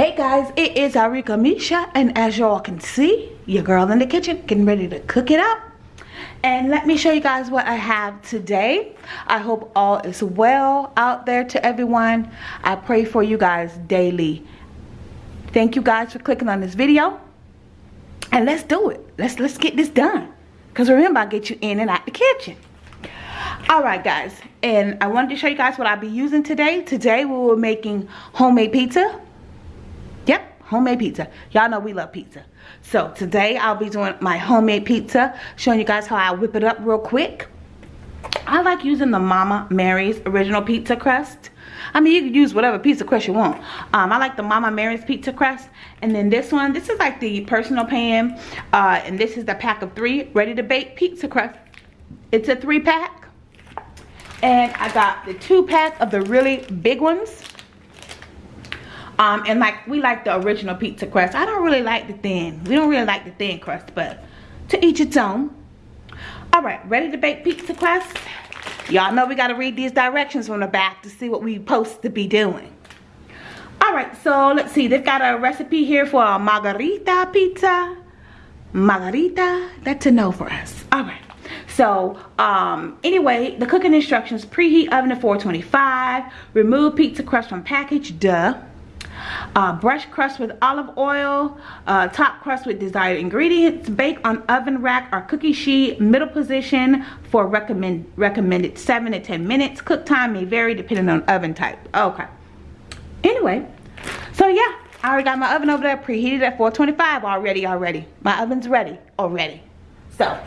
Hey guys, it is Arika Misha and as y'all can see, your girl in the kitchen getting ready to cook it up. And let me show you guys what I have today. I hope all is well out there to everyone. I pray for you guys daily. Thank you guys for clicking on this video. And let's do it. Let's let's get this done. Cause remember I get you in and out the kitchen. Alright guys, and I wanted to show you guys what I'll be using today. Today we were making homemade pizza homemade pizza. Y'all know we love pizza. So today I'll be doing my homemade pizza, showing you guys how I whip it up real quick. I like using the Mama Mary's original pizza crust. I mean, you can use whatever pizza crust you want. Um, I like the Mama Mary's pizza crust. And then this one, this is like the personal pan. Uh, and this is the pack of three ready to bake pizza crust. It's a three pack. And I got the two pack of the really big ones. Um, and like we like the original pizza crust. I don't really like the thin. We don't really like the thin crust, but to each its own. All right, ready to bake pizza crust? Y'all know we gotta read these directions from the back to see what we supposed to be doing. All right, so let's see. They've got a recipe here for a margarita pizza. Margarita, that's a no for us. All right. So, um, anyway, the cooking instructions, preheat oven to 425, remove pizza crust from package, duh uh, brush crust with olive oil, uh, top crust with desired ingredients, bake on oven rack or cookie sheet, middle position for recommend, recommended 7 to 10 minutes. Cook time may vary depending on oven type. Okay. Anyway, so yeah, I already got my oven over there preheated at 425 already, already. My oven's ready already. So,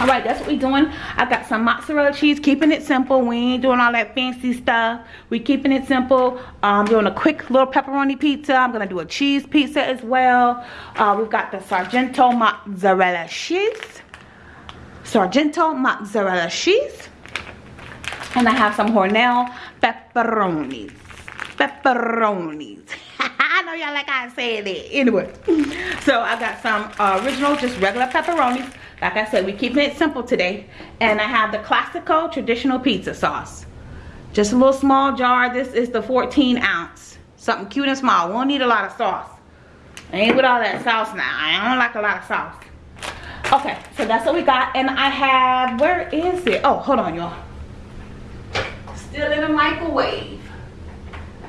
all right that's what we doing. I got some mozzarella cheese keeping it simple. We ain't doing all that fancy stuff. We keeping it simple. I'm doing a quick little pepperoni pizza. I'm gonna do a cheese pizza as well. Uh, we've got the sargento mozzarella cheese. Sargento mozzarella cheese. And i have some hormel pepperonis. Pepperonis. I know y'all like I said it. Anyway, so I got some uh, original, just regular pepperonis. Like I said, we keeping it simple today. And I have the Classico traditional pizza sauce. Just a little small jar. This is the 14 ounce. Something cute and small. Won't need a lot of sauce. I ain't with all that sauce now. I don't like a lot of sauce. Okay, so that's what we got. And I have, where is it? Oh, hold on, y'all. Still in the microwave.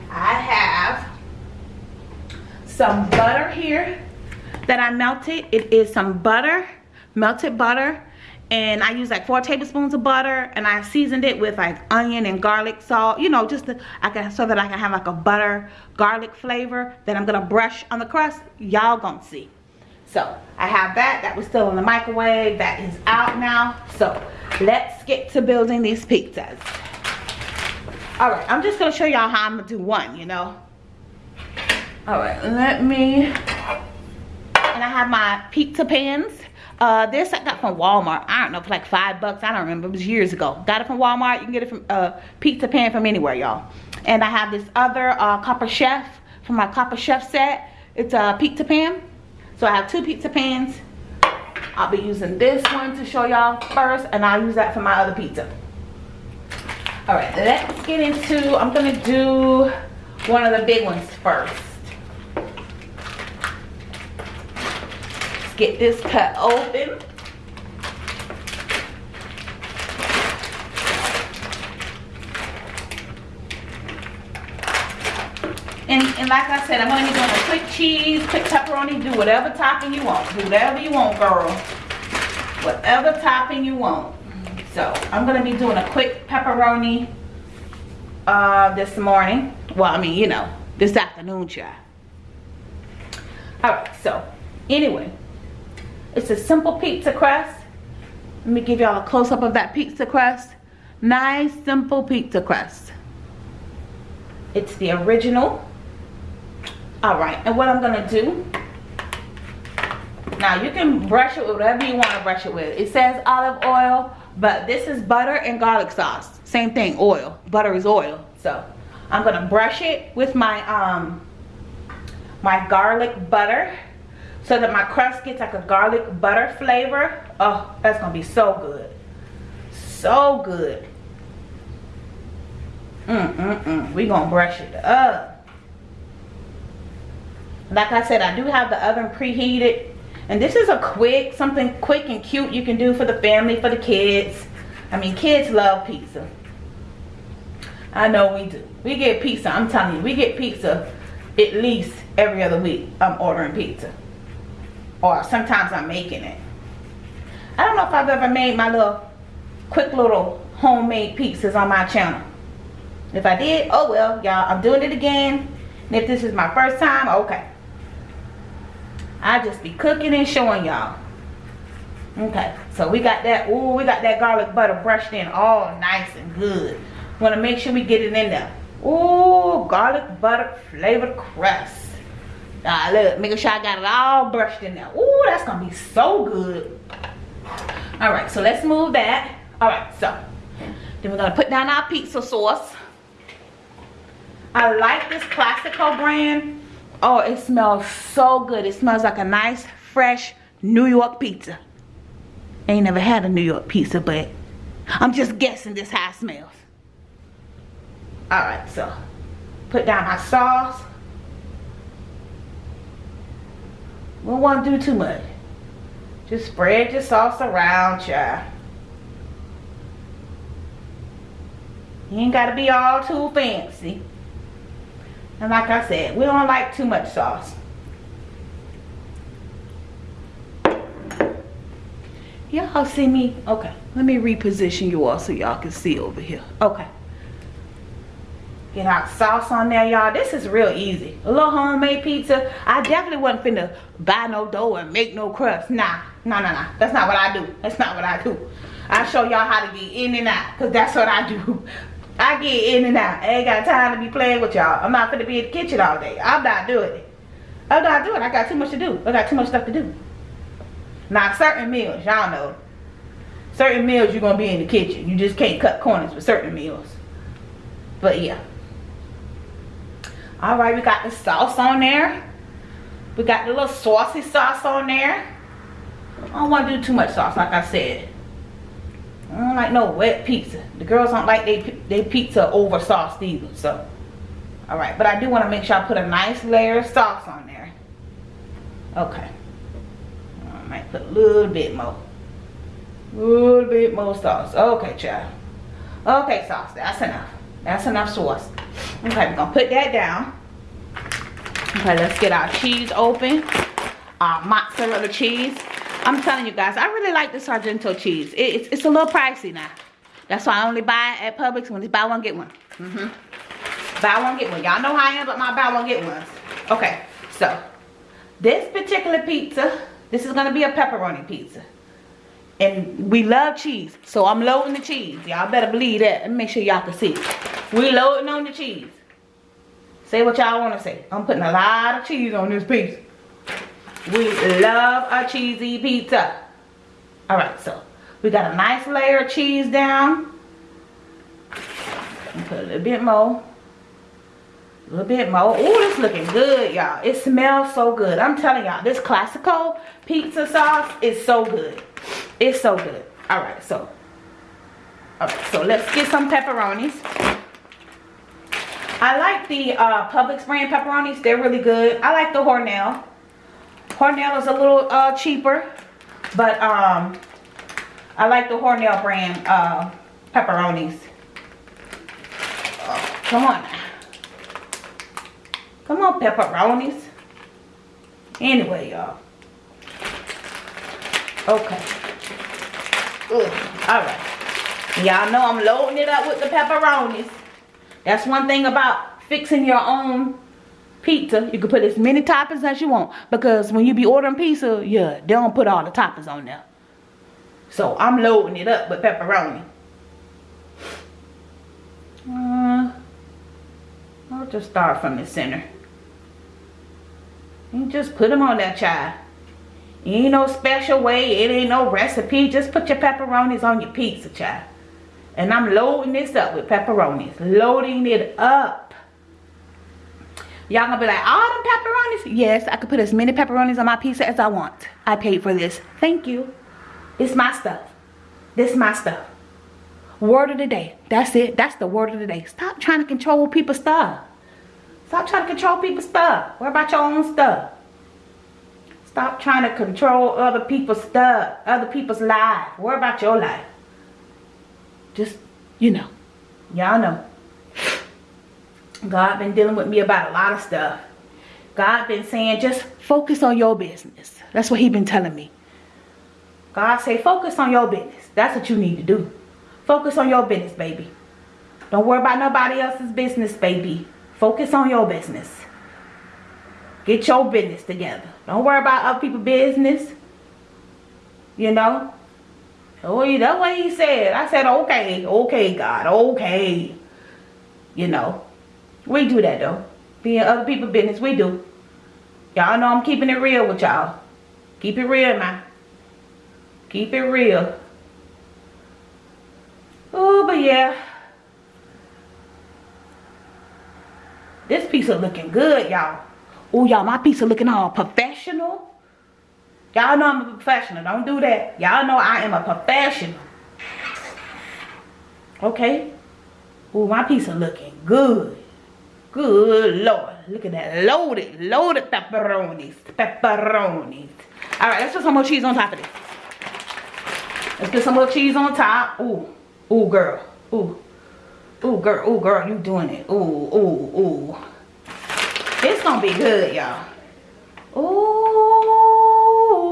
I have some butter here that I melted. It is some butter melted butter and I use like four tablespoons of butter and I seasoned it with like onion and garlic salt you know just to, I can so that I can have like a butter garlic flavor that I'm gonna brush on the crust. Y'all gonna see. So I have that. That was still in the microwave. That is out now. So let's get to building these pizzas. All right I'm just gonna show y'all how I'm gonna do one you know? All right let me and I have my pizza pans uh, this I got from Walmart. I don't know, for like five bucks. I don't remember. It was years ago. Got it from Walmart. You can get it from uh, Pizza Pan from anywhere, y'all. And I have this other uh, Copper Chef from my Copper Chef set. It's a pizza pan. So I have two pizza pans. I'll be using this one to show y'all first. And I'll use that for my other pizza. Alright, let's get into, I'm to do one of the big ones first. Get this cut open. And, and like I said, I'm going to be doing a quick cheese, quick pepperoni. Do whatever topping you want. Do whatever you want, girl. Whatever topping you want. So, I'm going to be doing a quick pepperoni uh, this morning. Well, I mean, you know, this afternoon, child. Alright, so, anyway. It's a simple pizza crust. Let me give y'all a close-up of that pizza crust. Nice, simple pizza crust. It's the original. All right, and what I'm gonna do, now you can brush it with whatever you wanna brush it with. It says olive oil, but this is butter and garlic sauce. Same thing, oil. Butter is oil. So I'm gonna brush it with my um my garlic butter so that my crust gets like a garlic butter flavor. Oh, that's gonna be so good. So good. Mm, mm, mm. We gonna brush it up. like I said, I do have the oven preheated. And this is a quick, something quick and cute you can do for the family, for the kids. I mean, kids love pizza. I know we do. We get pizza, I'm telling you, we get pizza at least every other week. I'm ordering pizza. Or sometimes I'm making it. I don't know if I've ever made my little, quick little homemade pizzas on my channel. If I did, oh well, y'all, I'm doing it again. And if this is my first time, okay. I just be cooking and showing y'all. Okay, so we got that, ooh, we got that garlic butter brushed in all nice and good. Want to make sure we get it in there. Ooh, garlic butter flavored crust. Ah, look, making sure I got it all brushed in there. Ooh, that's gonna be so good. All right, so let's move that. All right, so then we're gonna put down our pizza sauce. I like this Classico brand. Oh, it smells so good. It smells like a nice, fresh New York pizza. Ain't never had a New York pizza, but I'm just guessing this how it smells. Alright, so put down our sauce. We don't want to do too much. Just spread your sauce around, child. You ain't got to be all too fancy. And like I said, we don't like too much sauce. Y'all see me? Okay, let me reposition you all so y'all can see over here. Okay. Get our sauce on there, y'all. This is real easy. A little homemade pizza. I definitely wasn't finna buy no dough and make no crust. Nah, nah, nah, nah. That's not what I do. That's not what I do. I show y'all how to get in and out. Because that's what I do. I get in and out. I ain't got time to be playing with y'all. I'm not gonna be in the kitchen all day. I'm not doing it. I'm not doing it. I got too much to do. I got too much stuff to do. Now, certain meals, y'all know. Certain meals, you're going to be in the kitchen. You just can't cut corners with certain meals. But, yeah. Alright, we got the sauce on there. We got the little saucy sauce on there. I don't want to do too much sauce, like I said. I don't like no wet pizza. The girls don't like they, they pizza over sauced either. So, alright. But I do want to make sure I put a nice layer of sauce on there. Okay. I might put a little bit more. A little bit more sauce. Okay, child. Okay, sauce. That's enough. That's enough sauce. Okay, we're to put that down. Okay, let's get our cheese open. Our mozzarella cheese. I'm telling you guys, I really like the Sargento cheese. It, it's, it's a little pricey now. That's why I only buy it at Publix when it's buy one, get one. Mm -hmm. Buy one, get one. Y'all know how I am, but my buy one, get ones. Okay, so this particular pizza, this is going to be a pepperoni pizza. And we love cheese, so I'm loading the cheese. Y'all better believe that and make sure y'all can see. We loading on the cheese. Say what y'all want to say. I'm putting a lot of cheese on this piece. We love a cheesy pizza. Alright, so we got a nice layer of cheese down. Put a little bit more. A little bit more. Oh, it's looking good, y'all. It smells so good. I'm telling y'all, this Classico pizza sauce is so good. It's so good. Alright, so. Alright, so let's get some pepperonis. I like the uh, Publix brand pepperonis. They're really good. I like the Hormel. Hormel is a little uh, cheaper, but um, I like the Hormel brand uh, pepperonis. Oh, come on. Come on, pepperonis. Anyway, y'all. Okay. Alright. Y'all know I'm loading it up with the pepperonis. That's one thing about fixing your own pizza, you can put as many toppings as you want. Because when you be ordering pizza, yeah, they don't put all the toppings on there. So I'm loading it up with pepperoni. Uh, I'll just start from the center. And just put them on that child. Ain't no special way. It ain't no recipe. Just put your pepperonis on your pizza, child. And I'm loading this up with pepperonis. Loading it up. Y'all gonna be like, all them pepperonis? Yes, I could put as many pepperonis on my pizza as I want. I paid for this. Thank you. It's my stuff. This my stuff. Word of the day. That's it. That's the word of the day. Stop trying to control people's stuff. Stop trying to control people's stuff. Worry about your own stuff. Stop trying to control other people's stuff, other people's life. Worry about your life. Just, you know, y'all know. God been dealing with me about a lot of stuff. God been saying, just focus on your business. That's what he been telling me. God say, focus on your business. That's what you need to do. Focus on your business, baby. Don't worry about nobody else's business, baby. Focus on your business. Get your business together. Don't worry about other people's business. You know? Oh, that's what he said. I said, okay, okay, God, okay. You know, we do that though. Being other people's business, we do. Y'all know I'm keeping it real with y'all. Keep it real now. Keep it real. Oh, but yeah. This pizza looking good, y'all. Oh, y'all, my pizza looking all professional. Y'all know I'm a professional. Don't do that. Y'all know I am a professional. Okay. Oh, my pizza looking good. Good Lord. Look at that. Loaded. Loaded pepperonis. Pepperonis. Alright, let's put some more cheese on top of this. Let's put some more cheese on top. Ooh. Ooh, girl. Ooh. Ooh, girl. Ooh, girl. You doing it. Ooh, ooh, ooh. It's gonna be good, y'all. Ooh,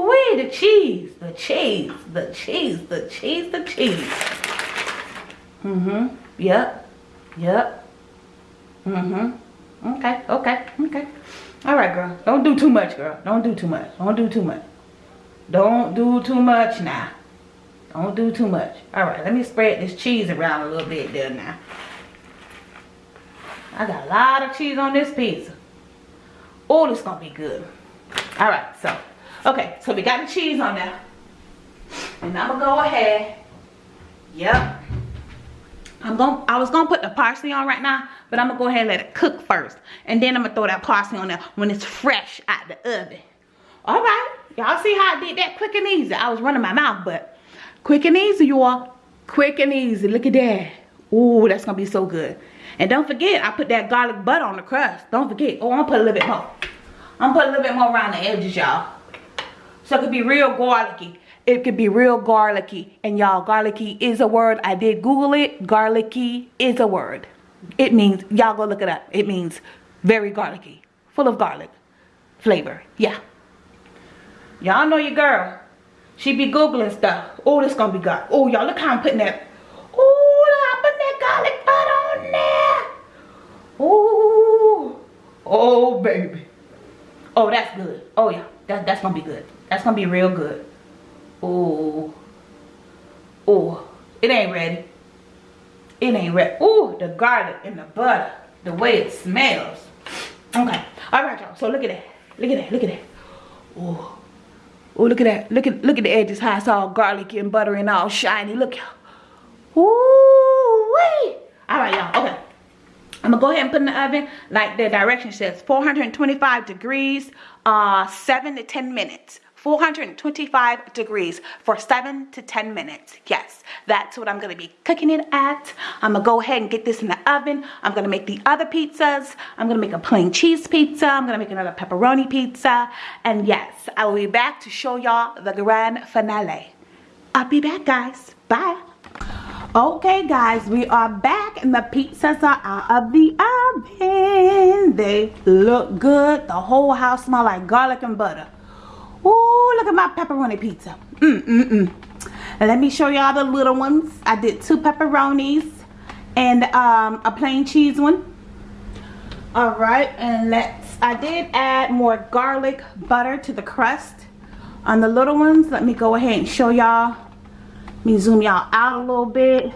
wait, the cheese, the cheese, the cheese, the cheese, the cheese. Mm-hmm. Yep. Yep. Mm-hmm. Okay, okay, okay. All right, girl. Don't do too much, girl. Don't do too much. Don't do too much. Don't do too much now. Don't do too much. All right, let me spread this cheese around a little bit there now. I got a lot of cheese on this pizza. Oh, this gonna be good. All right, so, okay, so we got the cheese on there. And I'm gonna go ahead. Yep. I'm gonna. I was gonna put the parsley on right now, but I'm gonna go ahead and let it cook first. And then I'm gonna throw that parsley on there when it's fresh out the oven. All right, y'all see how I did that quick and easy. I was running my mouth, but quick and easy, you all. Quick and easy, look at that. Ooh, that's gonna be so good. And don't forget, I put that garlic butter on the crust. Don't forget. Oh, I'm gonna put a little bit more. I'm gonna put a little bit more around the edges, y'all. So it could be real garlicky. It could be real garlicky. And y'all, garlicky is a word. I did Google it. Garlicky is a word. It means, y'all go look it up. It means very garlicky. Full of garlic flavor. Yeah. Y'all know your girl. She be Googling stuff. Oh, this gonna be good. Oh, y'all, look how I'm putting that. Oh, I'm putting that garlic butter on there. Oh, oh, baby. Oh, that's good. Oh, yeah. That, that's to be good. That's to be real good. Oh. Oh. It ain't ready. It ain't ready. Oh, the garlic and the butter. The way it smells. Okay. All right, y'all. So look at that. Look at that. Look at that. Oh. Oh, look at that. Look at look at the edges how it's all garlicky and buttery and all shiny. Look. Ooh, wait. All right, y'all. Okay. I'm gonna go ahead and put in the oven like the direction says 425 degrees uh 7 to 10 minutes 425 degrees for 7 to 10 minutes. Yes, that's what I'm to be cooking it at. I'm to go ahead and get this in the oven. I'm to make the other pizzas. I'm to make a plain cheese pizza. I'm to make another pepperoni pizza. And yes, I will be back to show y'all the grand finale. I'll be back, guys. Bye okay guys we are back and the pizzas are out of the oven they look good the whole house smell like garlic and butter Ooh, look at my pepperoni pizza mm mm mm let me show y'all the little ones i did two pepperonis and um, a plain cheese one all right and let's i did add more garlic butter to the crust on the little ones let me go ahead and show y'all let me zoom y'all out a little bit.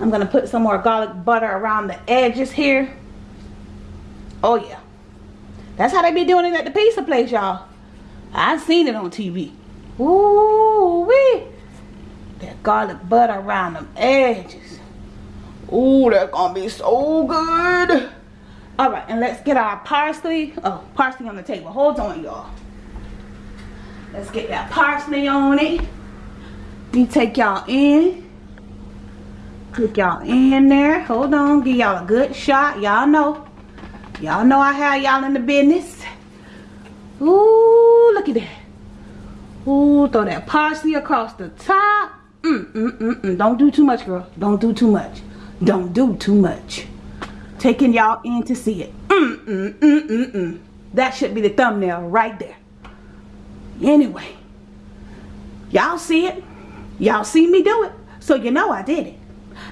I'm to put some more garlic butter around the edges here. Oh, yeah. That's how they be doing it at the pizza place, y'all. I've seen it on TV. Ooh, wee. That garlic butter around them edges. Ooh, that's to be so good. All right, and let's get our parsley. Oh, parsley on the table. Hold on, y'all. Let's get that parsley on it. You take y'all in. Put y'all in there. Hold on. Give y'all a good shot. Y'all know. Y'all know I have y'all in the business. Look at that. Ooh, throw that parsley across the top. Mm, mm, mm, mm. Don't do too much, girl. Don't do too much. Don't do too much. Taking y'all in to see it. Mm, mm, mm, mm, mm. That should be the thumbnail right there. Anyway, y'all see it. Y'all see me do it. So you know I did it.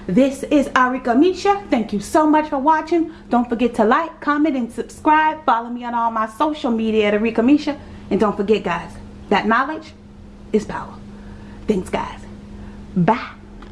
This is Arika Misha. Thank you so much for watching. Don't forget to like, comment, and subscribe. Follow me on all my social media at Arika Misha. And don't forget, guys, that knowledge is power. Thanks, guys. Bye.